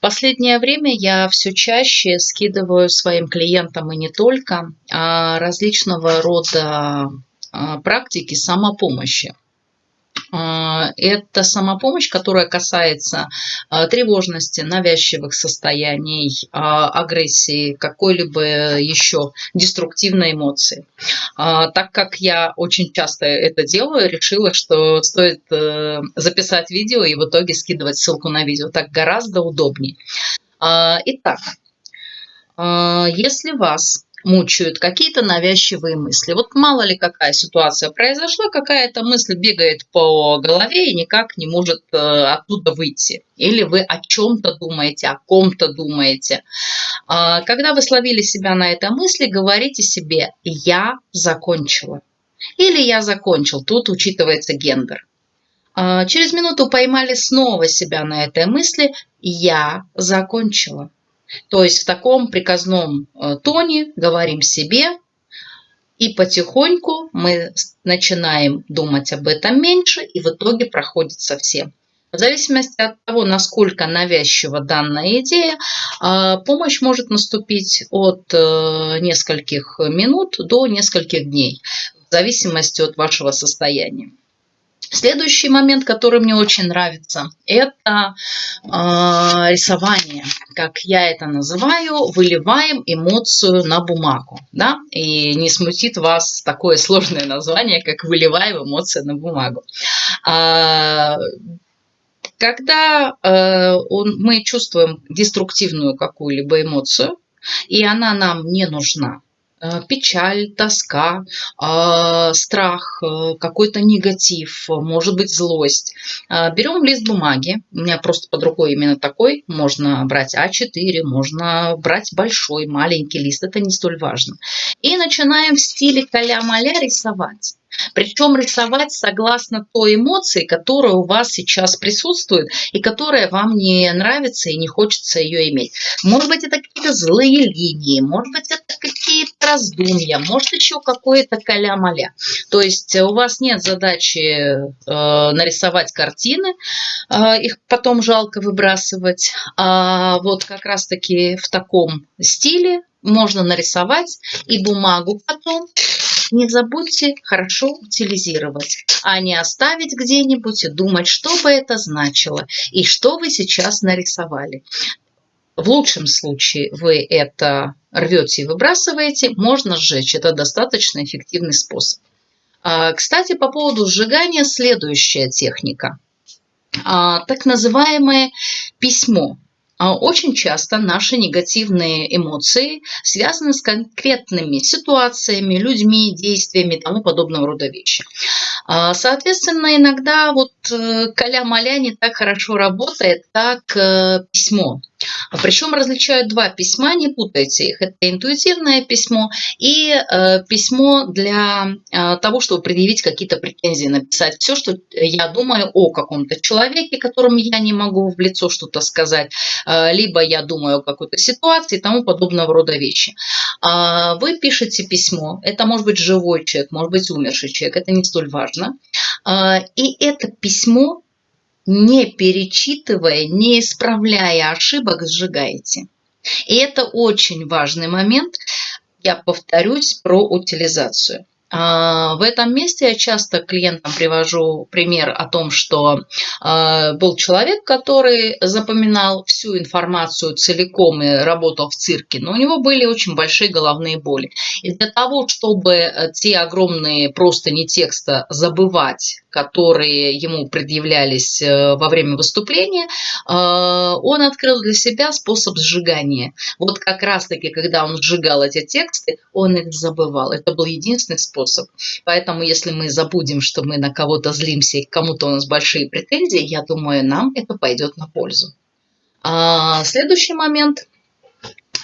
Последнее время я все чаще скидываю своим клиентам и не только а, различного рода а, практики самопомощи. А, это самопомощь, которая касается а, тревожности, навязчивых состояний, а, агрессии, какой-либо еще деструктивной эмоции. Так как я очень часто это делаю, решила, что стоит э, записать видео и в итоге скидывать ссылку на видео. Так гораздо удобнее. Итак, если вас мучают какие-то навязчивые мысли. Вот мало ли какая ситуация произошла, какая-то мысль бегает по голове и никак не может э, оттуда выйти. Или вы о чем-то думаете, о ком-то думаете. А, когда вы словили себя на этой мысли, говорите себе «я закончила» или «я закончил». Тут учитывается гендер. А, через минуту поймали снова себя на этой мысли «я закончила». То есть в таком приказном э, тоне говорим себе, и потихоньку мы начинаем думать об этом меньше, и в итоге проходит совсем. В зависимости от того, насколько навязчива данная идея, э, помощь может наступить от э, нескольких минут до нескольких дней, в зависимости от вашего состояния. Следующий момент, который мне очень нравится, это э, рисование. Как я это называю, выливаем эмоцию на бумагу. Да? И не смутит вас такое сложное название, как выливаем эмоции на бумагу. Э, когда э, он, мы чувствуем деструктивную какую-либо эмоцию, и она нам не нужна, печаль, тоска, а, страх, э, какой-то негатив, может быть злость. Э, берем лист бумаги, у меня просто под рукой именно такой, можно брать А4, можно брать большой, маленький лист, это не столь важно. И начинаем в стиле каля-маля рисовать. Причем рисовать согласно той эмоции, которая у вас сейчас присутствует и которая вам не нравится и не хочется ее иметь. Может быть, это какие-то злые линии, может быть, какие-то раздумья, может, еще какое-то каля-маля. То есть у вас нет задачи э, нарисовать картины, э, их потом жалко выбрасывать. А вот как раз-таки в таком стиле можно нарисовать и бумагу потом не забудьте хорошо утилизировать, а не оставить где-нибудь и думать, что бы это значило и что вы сейчас нарисовали. В лучшем случае вы это рвете и выбрасываете, можно сжечь. Это достаточно эффективный способ. А, кстати, по поводу сжигания следующая техника. А, так называемое письмо. А очень часто наши негативные эмоции связаны с конкретными ситуациями, людьми, действиями и тому подобного рода вещи. А, соответственно, иногда вот э, каля-маля не так хорошо работает, как э, письмо. Причем различают два письма, не путайте их. Это интуитивное письмо и э, письмо для того, чтобы предъявить какие-то претензии, написать все, что я думаю о каком-то человеке, которому я не могу в лицо что-то сказать, либо я думаю о какой-то ситуации и тому подобного рода вещи. Э, вы пишете письмо, это может быть живой человек, может быть умерший человек, это не столь важно. Э, и это письмо не перечитывая, не исправляя ошибок, сжигаете. И это очень важный момент. Я повторюсь про утилизацию. А, в этом месте я часто клиентам привожу пример о том, что а, был человек, который запоминал всю информацию целиком и работал в цирке, но у него были очень большие головные боли. И для того, чтобы э, те огромные просто не текста забывать, которые ему предъявлялись э, во время выступления, э, он открыл для себя способ сжигания. Вот как раз-таки, когда он сжигал эти тексты, он их забывал. Это был единственный способ. Поэтому если мы забудем, что мы на кого-то злимся и кому-то у нас большие претензии, я думаю, нам это пойдет на пользу. А, следующий момент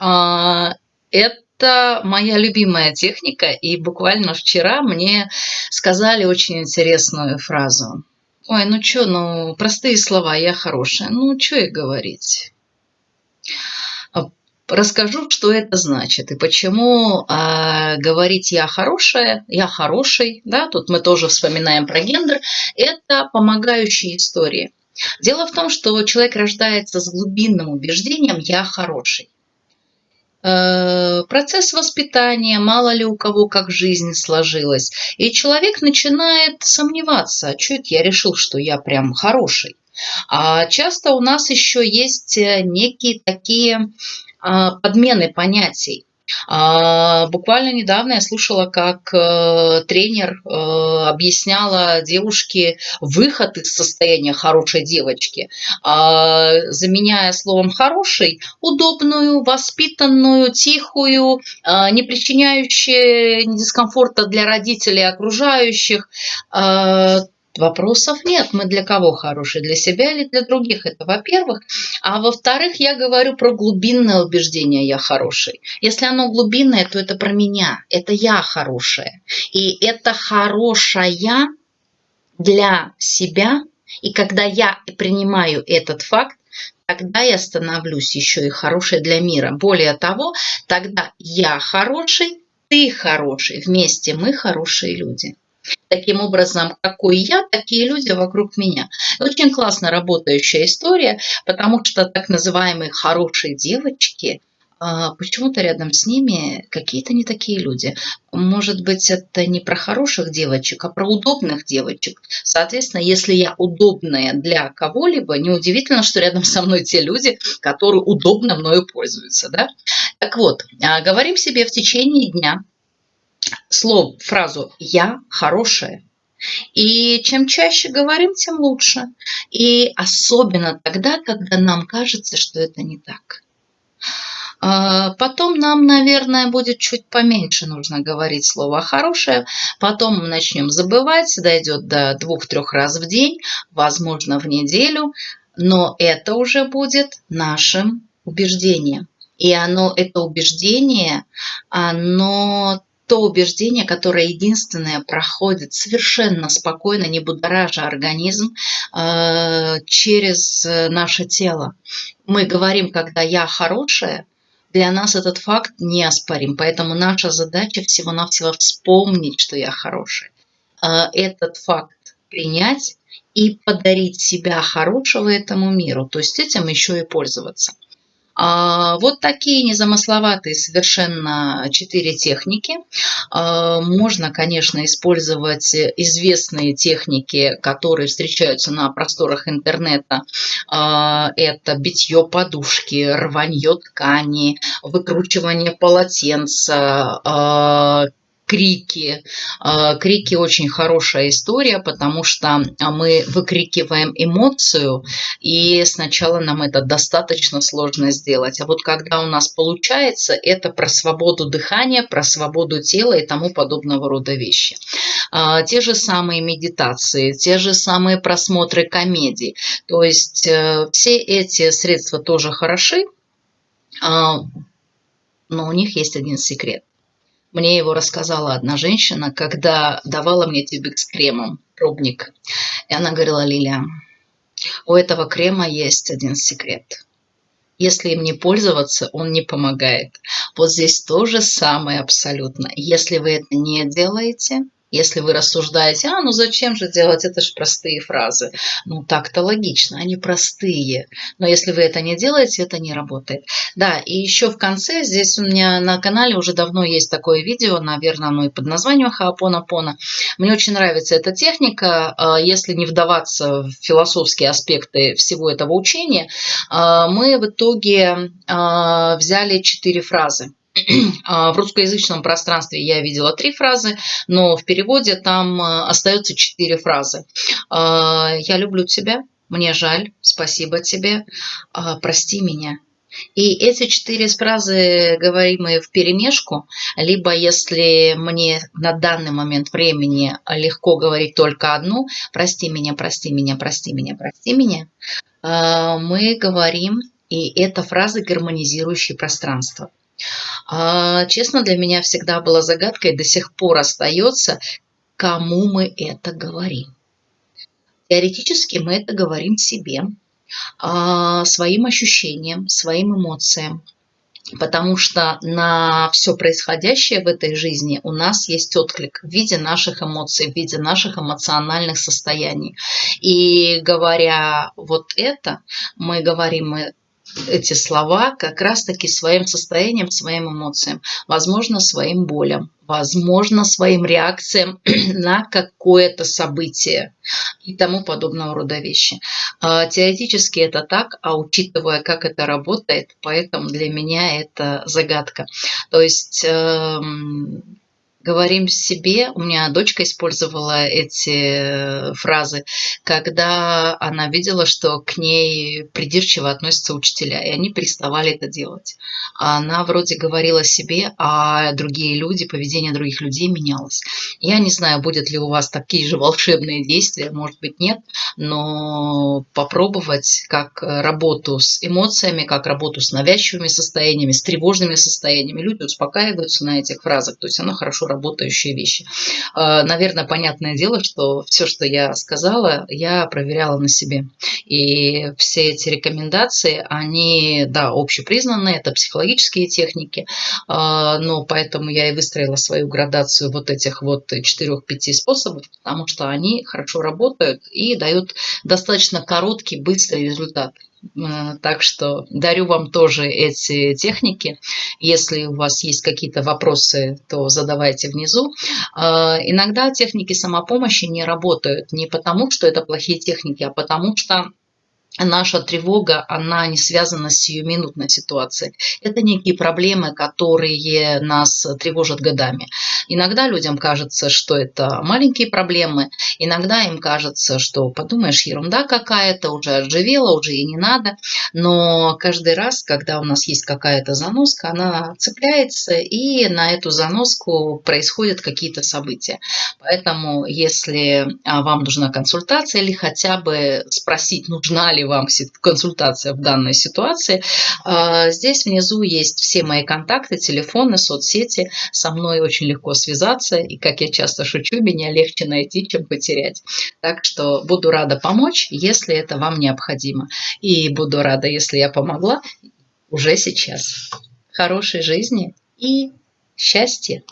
а, – это моя любимая техника, и буквально вчера мне сказали очень интересную фразу. Ой, ну что, ну простые слова, я хорошая, ну что и говорить расскажу, что это значит и почему э, говорить «я хорошая», «я хороший», да, тут мы тоже вспоминаем про гендер, это помогающие истории. Дело в том, что человек рождается с глубинным убеждением «я хороший». Э, процесс воспитания, мало ли у кого как жизнь сложилась. И человек начинает сомневаться, а что это я решил, что я прям хороший. А часто у нас еще есть э, некие такие а, подмены понятий. А, буквально недавно я слушала, как э, тренер э, объясняла девушке выход из состояния хорошей девочки, а, заменяя словом «хороший» удобную, воспитанную, тихую, а, не причиняющую дискомфорта для родителей и окружающих, Вопросов нет. Мы для кого хорошие? Для себя или для других? Это во-первых. А во-вторых, я говорю про глубинное убеждение «я хороший». Если оно глубинное, то это про меня. Это я хорошая. И это хорошая для себя. И когда я принимаю этот факт, тогда я становлюсь еще и хорошей для мира. Более того, тогда я хороший, ты хороший. Вместе мы хорошие люди. Таким образом, какой я, такие люди вокруг меня. Очень классно работающая история, потому что так называемые хорошие девочки, а, почему-то рядом с ними какие-то не такие люди. Может быть, это не про хороших девочек, а про удобных девочек. Соответственно, если я удобная для кого-либо, неудивительно, что рядом со мной те люди, которые удобно мною пользуются. Да? Так вот, а, говорим себе в течение дня – слово, фразу «я хорошая». И чем чаще говорим, тем лучше. И особенно тогда, когда нам кажется, что это не так. А, потом нам, наверное, будет чуть поменьше нужно говорить слово «хорошее». Потом мы начнем забывать, дойдет до двух-трех раз в день, возможно, в неделю. Но это уже будет нашим убеждением. И оно, это убеждение, оно то убеждение, которое единственное проходит совершенно спокойно, не будоража организм э, через наше тело. Мы говорим, когда я хорошая, для нас этот факт неоспорим. Поэтому наша задача всего-навсего вспомнить, что я хорошая. Э, этот факт принять и подарить себя хорошего этому миру. То есть этим еще и пользоваться. А, вот такие незамысловатые совершенно четыре техники. А, можно, конечно, использовать известные техники, которые встречаются на просторах интернета. А, это битье подушки, рванье ткани, выкручивание полотенца, крики. А, крики очень хорошая история, потому что мы выкрикиваем эмоцию, и сначала нам это достаточно сложно сделать. А вот когда у нас получается, это про свободу дыхания, про свободу тела и тому подобного рода вещи. А, те же самые медитации, те же самые просмотры комедий. То есть э, все эти средства тоже хороши, а, но у них есть один секрет. Мне его рассказала одна женщина, когда давала мне тюбик с кремом, пробник. И она говорила, Лилия, у этого крема есть один секрет. Если им не пользоваться, он не помогает. Вот здесь то же самое абсолютно. Если вы это не делаете, если вы рассуждаете, а, ну зачем же делать, это же простые фразы. Ну так-то логично, они простые. Но если вы это не делаете, это не работает. Да, и еще в конце, здесь у меня на канале уже давно есть такое видео, наверное, оно и под названием Хаапона-Пона. Мне очень нравится эта техника. А, если не вдаваться в философские аспекты всего этого учения, а, мы в итоге а, взяли четыре фразы. А, в русскоязычном пространстве я видела три фразы, но в переводе там э, остается четыре фразы. А, «Я люблю тебя», «Мне жаль», «Спасибо тебе», а, «Прости меня». И эти четыре фразы говоримые в перемешку, либо если мне на данный момент времени легко говорить только одну, прости меня, прости меня, прости меня, прости меня, мы говорим, и это фразы, гармонизирующие пространство. А, честно, для меня всегда была загадкой, до сих пор остается, кому мы это говорим. Теоретически мы это говорим себе, а, своим ощущениям, своим эмоциям. Потому что на все происходящее в этой жизни у нас есть отклик в виде наших эмоций, в виде наших эмоциональных состояний. И говоря вот это, мы говорим эти слова как раз-таки своим состоянием, своим эмоциям, возможно, своим болям, возможно, своим реакциям на какое-то событие и тому подобного рода вещи. А, теоретически это так, а учитывая, как это работает, поэтому для меня это загадка. То есть эм, говорим себе, у меня дочка использовала эти э, фразы, когда она видела, что к ней придирчиво относятся учителя, и они переставали это делать. Она вроде говорила себе, а другие люди, поведение других людей менялось. Я не знаю, будет ли у вас такие же волшебные действия, может быть нет, но попробовать как работу с эмоциями, как работу с навязчивыми состояниями, с тревожными состояниями. Люди успокаиваются на этих фразах, то есть она хорошо работает работающие вещи. А, наверное, понятное дело, что все, что я сказала, я проверяла на себе. И все эти рекомендации, они, да, общепризнанные, это психологические техники, а, но поэтому я и выстроила свою градацию вот этих вот четырех-пяти способов, потому что они хорошо работают и дают достаточно короткий, быстрый результат. Так что дарю вам тоже эти техники. Если у вас есть какие-то вопросы, то задавайте внизу. Э, иногда техники самопомощи не работают не потому, что это плохие техники, а потому что наша тревога, она не связана с сиюминутной ситуацией. Это некие проблемы, которые нас тревожат годами. Иногда людям кажется, что это маленькие проблемы, иногда им кажется, что подумаешь, ерунда какая-то, уже отживела, уже и не надо. Но каждый раз, когда у нас есть какая-то заноска, она цепляется, и на эту заноску происходят какие-то события. Поэтому, если а, вам нужна консультация или хотя бы спросить, нужна ли вам консультация в данной ситуации. А, здесь внизу есть все мои контакты, телефоны, соцсети. Со мной очень легко связаться. И, как я часто шучу, меня легче найти, чем потерять. Так что буду рада помочь, если это вам необходимо. И буду рада, если я помогла уже сейчас. Хорошей жизни и счастья!